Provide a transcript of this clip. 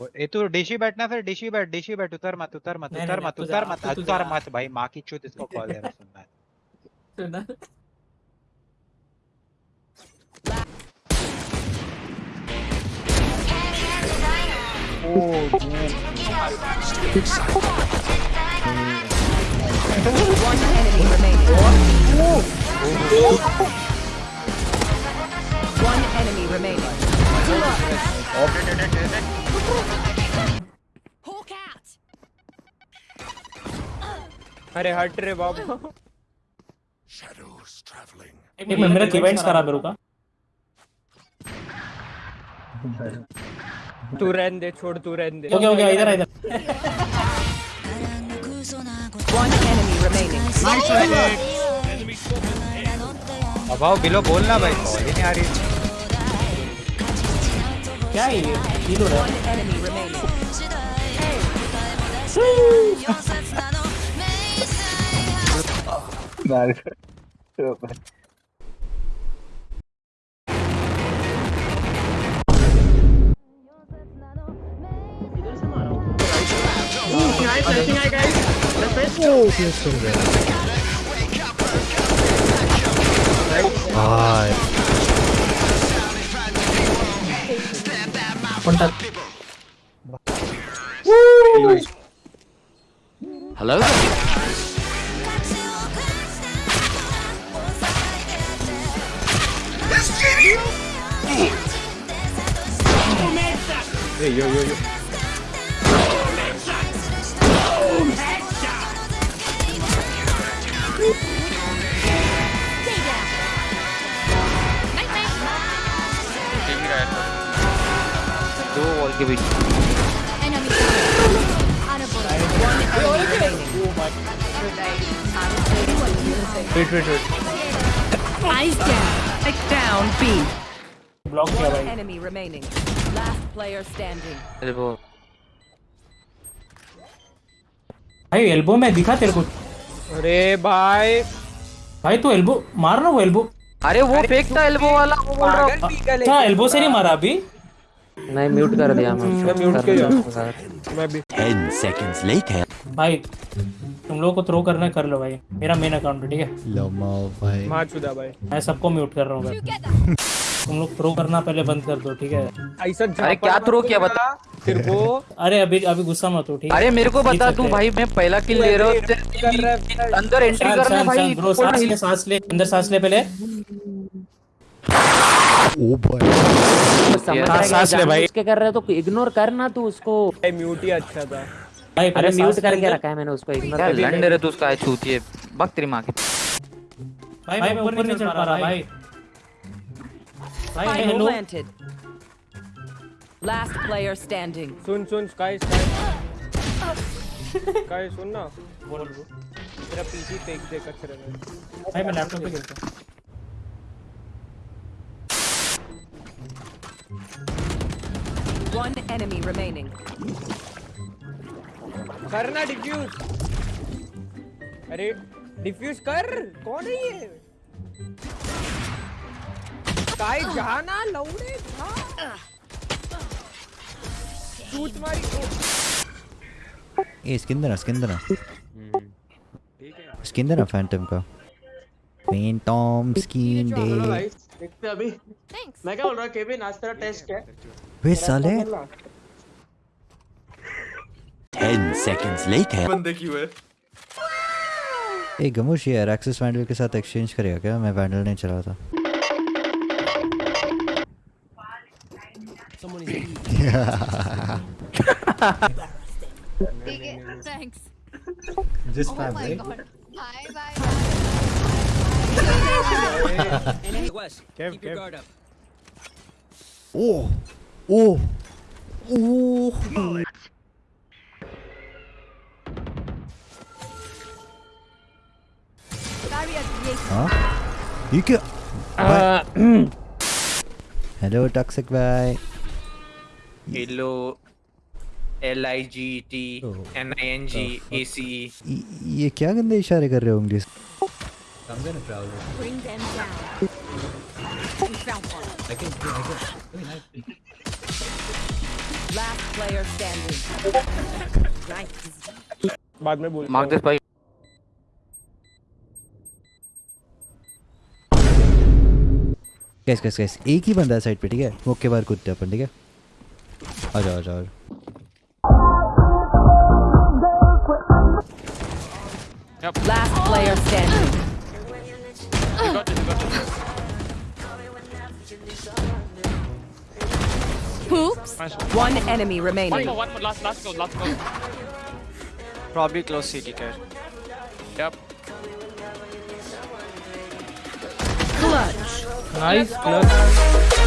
ए तू डिशी बैठना फिर डिशी बैठ डिशी बैठ उतर मत उतर मत उतर मत उतर मत उतर मत भाई माँ की चूत इसको कॉल दे रहा सुनना सुना One enemy remaining. One enemy remaining. Hawk out. अरे हट रे बाबू एक मिनट मेरा इवेंट्स खराब है रुका तू रहने दे छोड़ तू रहने दे ओके ओके इधर आ, इधर One enemy remaining. अब आओ बिलो बोलना भाई कॉल ही नहीं आ रही क्या है ये हील हो रहा है One enemy remaining. Contact दो वॉल के बीच. Wait wait wait down. Take down B. Block किया भाई remaining. Last player standing. अरे वो भाई एल्बो में दिखा तेरे को अरे भाई भाई तू एल्बो मार ना वो एल्बो अरे वो फेंक था एल्बो वाला वो बोल रहा पीगल अच्छा एल्बो से नहीं मारा अभी नहीं म्यूट कर दिया मैं मैं म्यूट किया। मैं भी। Ten seconds later. भाई तुम लोग को थ्रो करना है, कर लो भाई। मेरा मेन अकाउंट है ठीक है? Lama भाई। मार चुदा भाई। मैं सबको म्यूट कर रहा हूँ भाई। तुम लोग थ्रो करना पहले बंद कर दो ठीक है? ऐसा अरे क्या थ्रो किया बता? तेरे को। अरे अभी अभी गुस्सा मत हो ठीक है? अरे मेरे को बता तू भाई मैं पहला किल ले हूँ रहा है अंदर एंट्री करना भाई सांस ले सांस ले अंदर सांस ले पहले। Oh boy. हाँ, सांस ले भाई। उसके कर रहे हो तो इग्नोर करना तू उसको। भाई म्यूट ही अच्छा था। भाई अरे म्यूट करके रखा है मैंने उसको इग्नोर कर लंड रहे तू उसका छूती है। बक तेरी माँ की। भाई मैं ऊपर नहीं चढ़ पा रहा भाई। भाई हेलो. Last player standing. सुन सुन स्काई स्काई स्काई सुन ना। बोल तेरा पीसी फेंक दे कचरे में भाई मैं लैपटॉप पे खेलता हूँ। One enemy remaining. करना डिफ्यूज अरे डिफ्यूज कर? कौन है ये? स्काई जाना लौड़े जा चूत मारी ओ, ए स्किन देना स्किन देना स्किन देना फैंटम का। फैंटम स्किन दे देखते अभी। Thanks. मैं क्या बोल रहा हूँ केविन आज तेरा टेस्ट है? वे साले। Ten seconds later. बंदे क्यों है ए गमोश यार एक्सेस वैंडल के साथ एक्सचेंज करेगा क्या? मैं वैंडल नहीं चला था। Oh spam, my right? god. Bye bye. Cave cave Oh, oh, oh. हाँ? ये क्या? हेलो टॉक्सिक भाई hello L I G T N I N G A C ये क्या गंदे इशारे कर रहे हो उंगली से? Bring them down. Found one. Last player standing. Mark this भाई कैस कैस कैस एक ही बंदा है साइड पे ठीक है वो के बार कूदते अपन ठीक है आ जाओ आ जाओ आ जाओ। Last player standing. Poops. One enemy remaining. One more, one more. Last, last go, last go. Probably close city care. Yep. Clutch. Nice clutch.